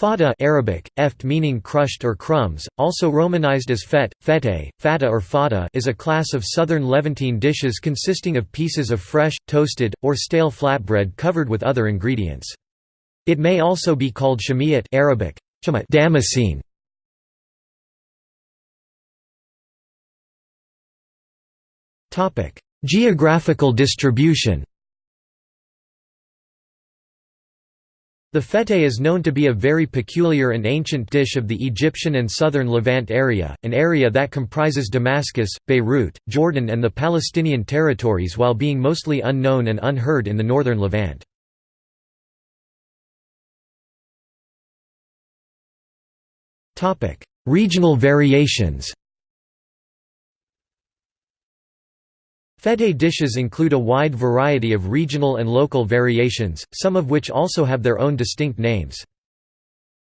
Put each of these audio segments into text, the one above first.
Fada Arabic, eft meaning crushed or crumbs, also romanized as fet, fete, fata or fada is a class of southern Levantine dishes consisting of pieces of fresh, toasted, or stale flatbread covered with other ingredients. It may also be called shamiyat Arabic, damascene. Geographical distribution The fete is known to be a very peculiar and ancient dish of the Egyptian and southern Levant area, an area that comprises Damascus, Beirut, Jordan and the Palestinian territories while being mostly unknown and unheard in the northern Levant. Regional variations Fete dishes include a wide variety of regional and local variations, some of which also have their own distinct names.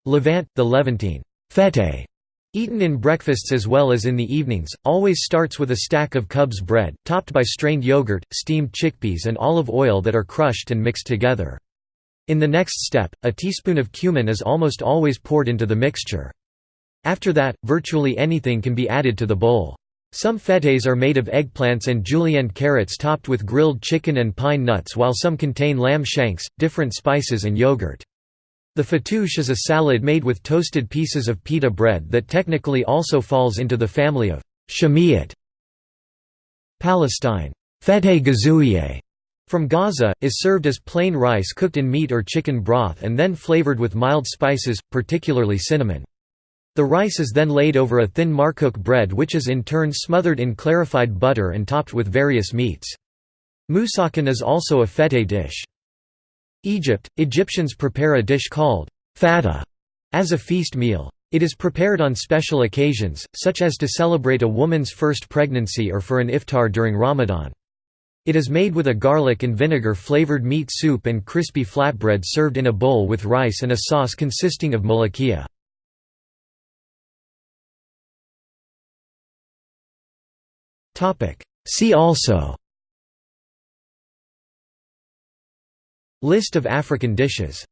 Levant, the Levantine fete, eaten in breakfasts as well as in the evenings, always starts with a stack of khubz bread, topped by strained yogurt, steamed chickpeas and olive oil that are crushed and mixed together. In the next step, a teaspoon of cumin is almost always poured into the mixture. After that, virtually anything can be added to the bowl. Some fetes are made of eggplants and julienne carrots topped with grilled chicken and pine nuts while some contain lamb shanks, different spices and yogurt. The fattoush is a salad made with toasted pieces of pita bread that technically also falls into the family of shamiyat. Palestine fete gazouye from Gaza, is served as plain rice cooked in meat or chicken broth and then flavored with mild spices, particularly cinnamon. The rice is then laid over a thin markook bread which is in turn smothered in clarified butter and topped with various meats. Musakhan is also a fete dish. Egypt – Egyptians prepare a dish called fata as a feast meal. It is prepared on special occasions, such as to celebrate a woman's first pregnancy or for an iftar during Ramadan. It is made with a garlic and vinegar flavored meat soup and crispy flatbread served in a bowl with rice and a sauce consisting of molokhia. See also. List of African dishes